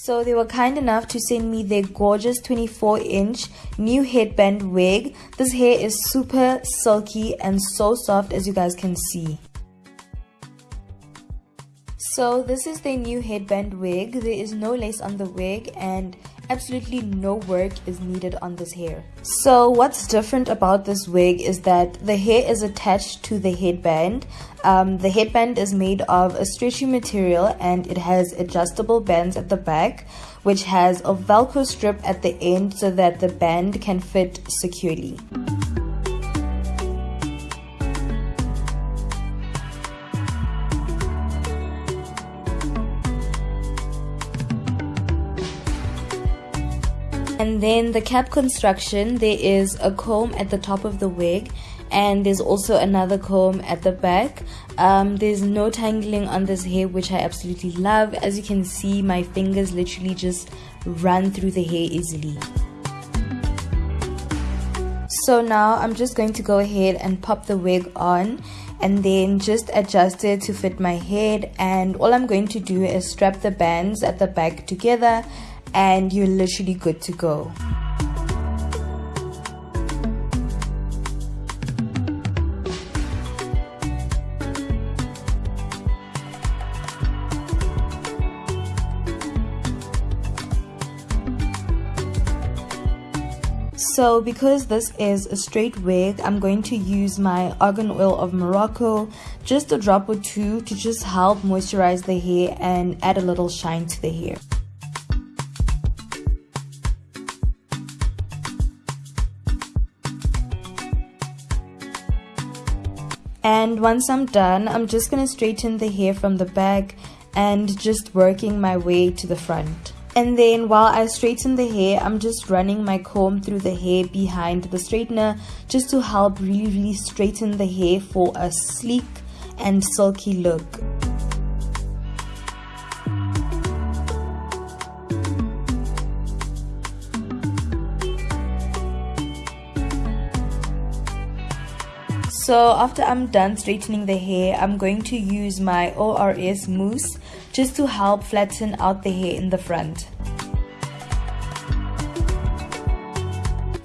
So they were kind enough to send me their gorgeous 24 inch new headband wig. This hair is super silky and so soft as you guys can see. So this is their new headband wig. There is no lace on the wig and absolutely no work is needed on this hair. So what's different about this wig is that the hair is attached to the headband. Um, the headband is made of a stretchy material and it has adjustable bands at the back which has a velcro strip at the end so that the band can fit securely. And then the cap construction, there is a comb at the top of the wig and there's also another comb at the back. Um, there's no tangling on this hair which I absolutely love. As you can see my fingers literally just run through the hair easily. So now I'm just going to go ahead and pop the wig on and then just adjust it to fit my head and all I'm going to do is strap the bands at the back together and you're literally good to go. So because this is a straight wig, I'm going to use my argan oil of Morocco, just a drop or two to just help moisturize the hair and add a little shine to the hair. And once I'm done I'm just gonna straighten the hair from the back and just working my way to the front. And then while I straighten the hair I'm just running my comb through the hair behind the straightener just to help really really straighten the hair for a sleek and silky look So after I'm done straightening the hair, I'm going to use my ORS mousse just to help flatten out the hair in the front.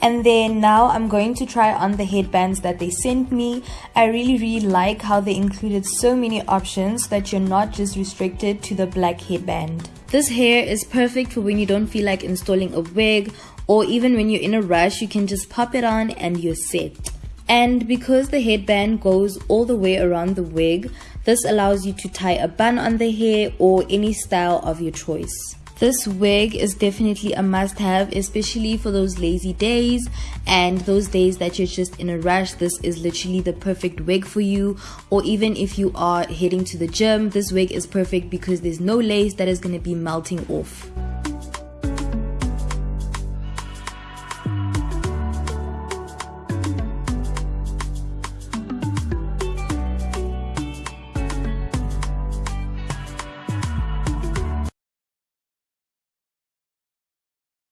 and then now I'm going to try on the headbands that they sent me. I really really like how they included so many options that you're not just restricted to the black headband. This hair is perfect for when you don't feel like installing a wig or even when you're in a rush you can just pop it on and you're set. And because the headband goes all the way around the wig, this allows you to tie a bun on the hair or any style of your choice. This wig is definitely a must have, especially for those lazy days and those days that you're just in a rush. This is literally the perfect wig for you. Or even if you are heading to the gym, this wig is perfect because there's no lace that is going to be melting off.